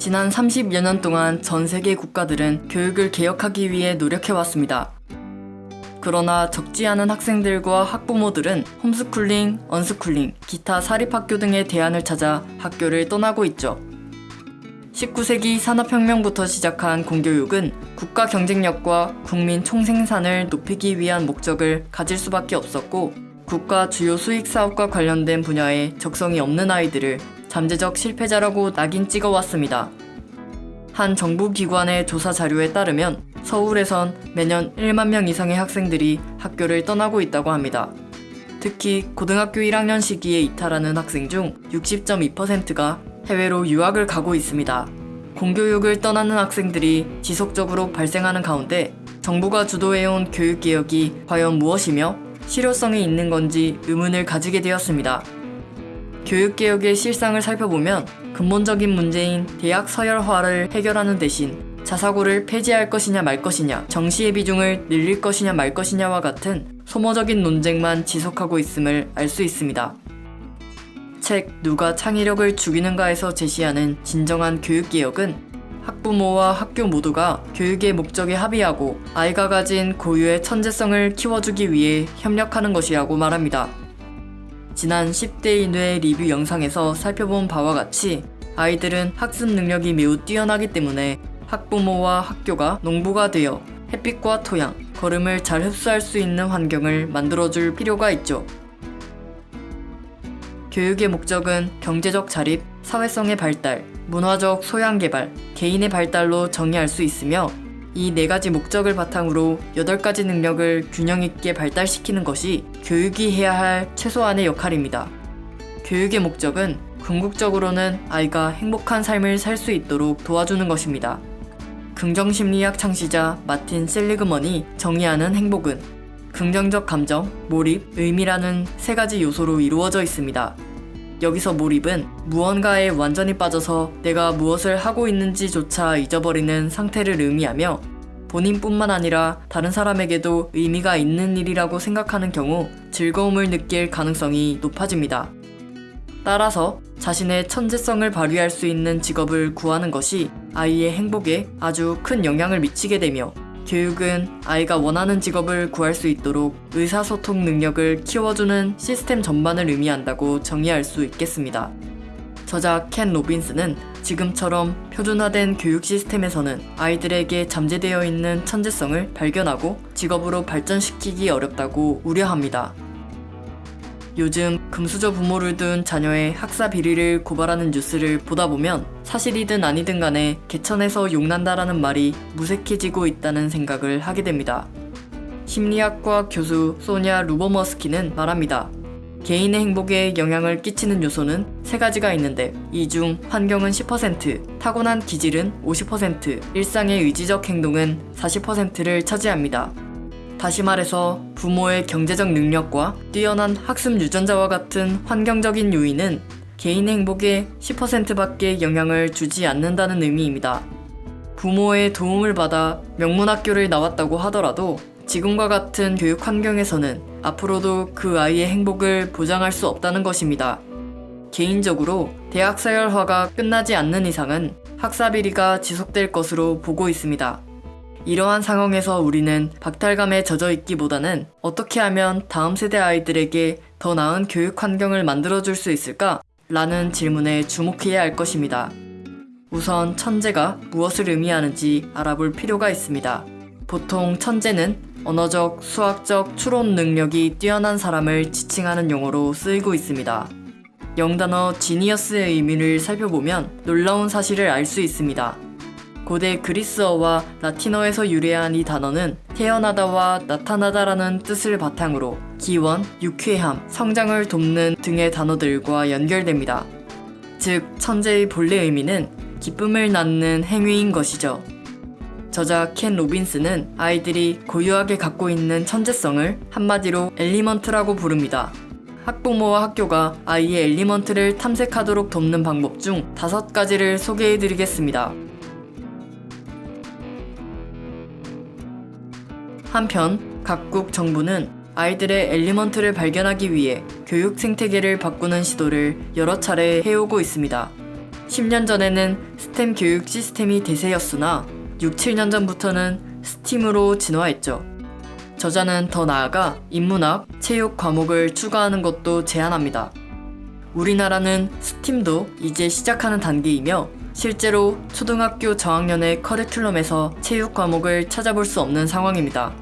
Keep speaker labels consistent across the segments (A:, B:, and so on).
A: 지난 30여 년 동안 전 세계 국가들은 교육을 개혁하기 위해 노력해왔습니다. 그러나 적지 않은 학생들과 학부모들은 홈스쿨링, 언스쿨링, 기타 사립학교 등의 대안을 찾아 학교를 떠나고 있죠. 19세기 산업혁명부터 시작한 공교육은 국가 경쟁력과 국민 총생산을 높이기 위한 목적을 가질 수밖에 없었고 국가 주요 수익 사업과 관련된 분야에 적성이 없는 아이들을 잠재적 실패자라고 낙인 찍어왔습니다. 한 정부 기관의 조사 자료에 따르면 서울에선 매년 1만 명 이상의 학생들이 학교를 떠나고 있다고 합니다. 특히 고등학교 1학년 시기에 이탈하는 학생 중 60.2%가 해외로 유학을 가고 있습니다. 공교육을 떠나는 학생들이 지속적으로 발생하는 가운데 정부가 주도해온 교육개혁이 과연 무엇이며 실효성이 있는 건지 의문을 가지게 되었습니다. 교육개혁의 실상을 살펴보면 근본적인 문제인 대학 서열화를 해결하는 대신 자사고를 폐지할 것이냐 말 것이냐, 정시의 비중을 늘릴 것이냐 말 것이냐와 같은 소모적인 논쟁만 지속하고 있음을 알 수 있습니다. 책 누가 창의력을 죽이는가에서 제시하는 진정한 교육개혁은 학부모와 학교 모두가 교육의 목적에 합의하고 아이가 가진 고유의 천재성을 키워주기 위해 협력하는 것이라고 말합니다. 지난 10대 인의 리뷰 영상에서 살펴본 바와 같이 아이들은 학습 능력이 매우 뛰어나기 때문에 학부모와 학교가 농부가 되어 햇빛과 토양, 걸음을 잘 흡수할 수 있는 환경을 만들어줄 필요가 있죠. 교육의 목적은 경제적 자립, 사회성의 발달, 문화적 소양 개발, 개인의 발달로 정의할 수 있으며 이 네 가지 목적을 바탕으로 여덟 가지 능력을 균형 있게 발달시키는 것이 교육이 해야 할 최소한의 역할입니다. 교육의 목적은 궁극적으로는 아이가 행복한 삶을 살 수 있도록 도와주는 것입니다. 긍정심리학 창시자 마틴 셀리그먼이 정의하는 행복은 긍정적 감정, 몰입, 의미라는 세 가지 요소로 이루어져 있습니다. 여기서 몰입은 무언가에 완전히 빠져서 내가 무엇을 하고 있는지조차 잊어버리는 상태를 의미하며 본인뿐만 아니라 다른 사람에게도 의미가 있는 일이라고 생각하는 경우 즐거움을 느낄 가능성이 높아집니다. 따라서 자신의 천재성을 발휘할 수 있는 직업을 구하는 것이 아이의 행복에 아주 큰 영향을 미치게 되며 교육은 아이가 원하는 직업을 구할 수 있도록 의사소통 능력을 키워주는 시스템 전반을 의미한다고 정의할 수 있겠습니다. 저자 켄 로빈스는 지금처럼 표준화된 교육 시스템에서는 아이들에게 잠재되어 있는 천재성을 발견하고 직업으로 발전시키기 어렵다고 우려합니다. 요즘 금수저 부모를 둔 자녀의 학사 비리를 고발하는 뉴스를 보다 보면 사실이든 아니든 간에 개천에서 용난다라는 말이 무색해지고 있다는 생각을 하게 됩니다. 심리학과 교수 소냐 루버머스키는 말합니다. 개인의 행복에 영향을 끼치는 요소는 세 가지가 있는데 이 중 환경은 10%, 타고난 기질은 50%, 일상의 의지적 행동은 40%를 차지합니다. 다시 말해서 부모의 경제적 능력과 뛰어난 학습 유전자와 같은 환경적인 요인은 개인의 행복에 10%밖에 영향을 주지 않는다는 의미입니다. 부모의 도움을 받아 명문학교를 나왔다고 하더라도 지금과 같은 교육 환경에서는 앞으로도 그 아이의 행복을 보장할 수 없다는 것입니다. 개인적으로 대학 서열화가 끝나지 않는 이상은 학사 비리가 지속될 것으로 보고 있습니다. 이러한 상황에서 우리는 박탈감에 젖어 있기보다는 어떻게 하면 다음 세대 아이들에게 더 나은 교육 환경을 만들어줄 수 있을까? 라는 질문에 주목해야 할 것입니다. 우선 천재가 무엇을 의미하는지 알아볼 필요가 있습니다. 보통 천재는 언어적, 수학적 추론 능력이 뛰어난 사람을 지칭하는 용어로 쓰이고 있습니다. 영단어 지니어스의 의미를 살펴보면 놀라운 사실을 알 수 있습니다. 고대 그리스어와 라틴어에서 유래한 이 단어는 태어나다와 나타나다라는 뜻을 바탕으로 기원, 유쾌함, 성장을 돕는 등의 단어들과 연결됩니다. 즉, 천재의 본래 의미는 기쁨을 낳는 행위인 것이죠. 저자 켄 로빈슨은 아이들이 고유하게 갖고 있는 천재성을 한마디로 element라고 부릅니다. 학부모와 학교가 아이의 element를 탐색하도록 돕는 방법 중 다섯 가지를 소개해 드리겠습니다. 한편 각국 정부는 아이들의 element를 발견하기 위해 교육 생태계를 바꾸는 시도를 여러 차례 해오고 있습니다. 10년 전에는 STEM 교육 시스템이 대세였으나 6, 7년 전부터는 STEAM으로 진화했죠. 저자는 더 나아가 인문학, 체육 과목을 추가하는 것도 제안합니다. 우리나라는 STEAM도 이제 시작하는 단계이며 실제로 초등학교 저학년의 커리큘럼에서 체육 과목을 찾아볼 수 없는 상황입니다.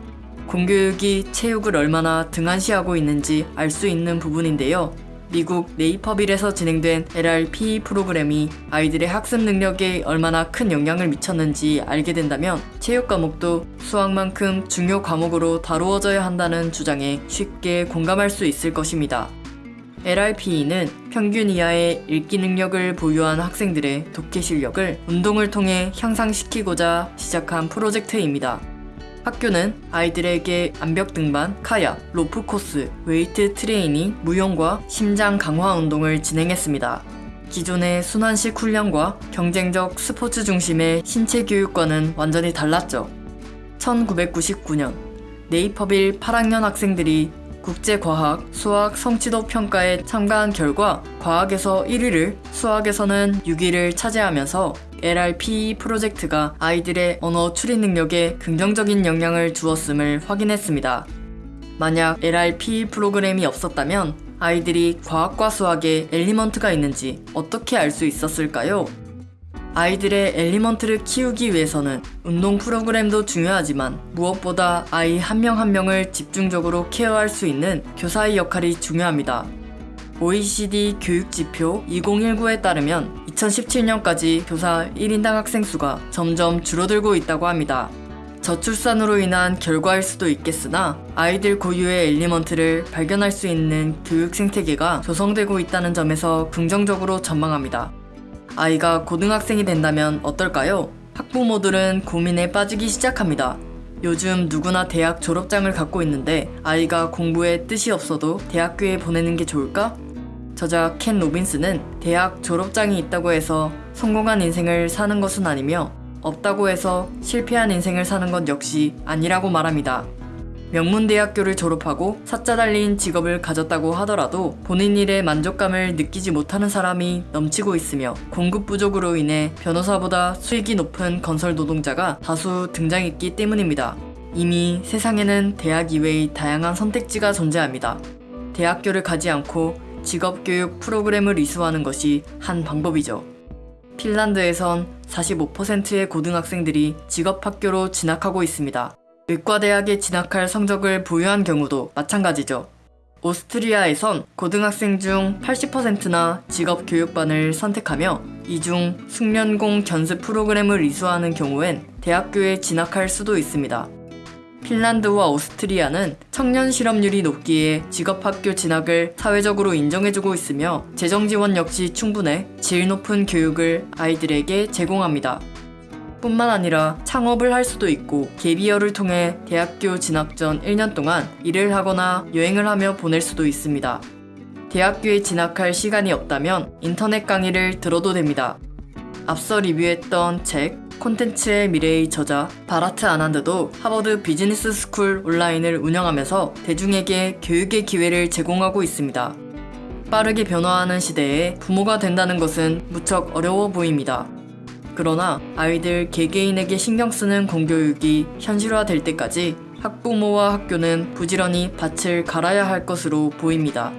A: 공교육이 체육을 얼마나 등한시하고 있는지 알 수 있는 부분인데요. 미국 네이퍼빌에서 진행된 LRP 프로그램이 아이들의 학습 능력에 얼마나 큰 영향을 미쳤는지 알게 된다면 체육 과목도 수학만큼 중요 과목으로 다루어져야 한다는 주장에 쉽게 공감할 수 있을 것입니다. LRPE는 평균 이하의 읽기 능력을 보유한 학생들의 독해 실력을 운동을 통해 향상시키고자 시작한 프로젝트입니다. 학교는 아이들에게 암벽 등반, 카약, 로프 코스, 웨이트 트레이닝, 무용과 심장 강화 운동을 진행했습니다. 기존의 순환식 훈련과 경쟁적 스포츠 중심의 신체 교육과는 완전히 달랐죠. 1999년 네이퍼빌 8학년 학생들이 국제과학, 수학 성취도 평가에 참가한 결과 과학에서 1위를, 수학에서는 6위를 차지하면서 LRP 프로젝트가 아이들의 언어 추리 능력에 긍정적인 영향을 주었음을 확인했습니다. 만약 LRP 프로그램이 없었다면 아이들이 과학과 수학에 element가 있는지 어떻게 알 수 있었을까요? 아이들의 element를 키우기 위해서는 운동 프로그램도 중요하지만 무엇보다 아이 한 명 한 명을 집중적으로 care할 수 있는 교사의 역할이 중요합니다. OECD 교육지표 2019에 따르면 2017년까지 교사 1인당 학생 수가 점점 줄어들고 있다고 합니다. 저출산으로 인한 결과일 수도 있겠으나 아이들 고유의 엘리먼트를 발견할 수 있는 교육 생태계가 조성되고 있다는 점에서 긍정적으로 전망합니다. 아이가 고등학생이 된다면 어떨까요? 학부모들은 고민에 빠지기 시작합니다. 요즘 누구나 대학 졸업장을 갖고 있는데 아이가 공부에 뜻이 없어도 대학교에 보내는 게 좋을까? 저자 켄 로빈스는 대학 졸업장이 있다고 해서 성공한 인생을 사는 것은 아니며 없다고 해서 실패한 인생을 사는 것 역시 아니라고 말합니다. 명문대학교를 졸업하고 사자 달린 직업을 가졌다고 하더라도 본인 일에 만족감을 느끼지 못하는 사람이 넘치고 있으며 공급 부족으로 인해 변호사보다 수익이 높은 건설 노동자가 다수 등장했기 때문입니다. 이미 세상에는 대학 이외의 다양한 선택지가 존재합니다. 대학교를 가지 않고 직업교육 프로그램을 이수하는 것이 한 방법이죠. 핀란드에선 45%의 고등학생들이 직업학교로 진학하고 있습니다. 의과대학에 진학할 성적을 보유한 경우도 마찬가지죠. 오스트리아에선 고등학생 중 80%나 직업교육반을 선택하며 이 중 숙련공 견습 프로그램을 이수하는 경우엔 대학교에 진학할 수도 있습니다. 핀란드와 오스트리아는 청년 실업률이 높기에 직업학교 진학을 사회적으로 인정해주고 있으며 재정 지원 역시 충분해 질 높은 교육을 아이들에게 제공합니다. 뿐만 아니라 창업을 할 수도 있고 gap year를 통해 대학교 진학 전 1년 동안 일을 하거나 여행을 하며 보낼 수도 있습니다. 대학교에 진학할 시간이 없다면 인터넷 강의를 들어도 됩니다. 앞서 리뷰했던 책 콘텐츠의 미래의 저자 바라트 아난드도 하버드 비즈니스 스쿨 온라인을 운영하면서 대중에게 교육의 기회를 제공하고 있습니다. 빠르게 변화하는 시대에 부모가 된다는 것은 무척 어려워 보입니다. 그러나 아이들 개개인에게 신경 쓰는 공교육이 현실화될 때까지 학부모와 학교는 부지런히 밭을 갈아야 할 것으로 보입니다.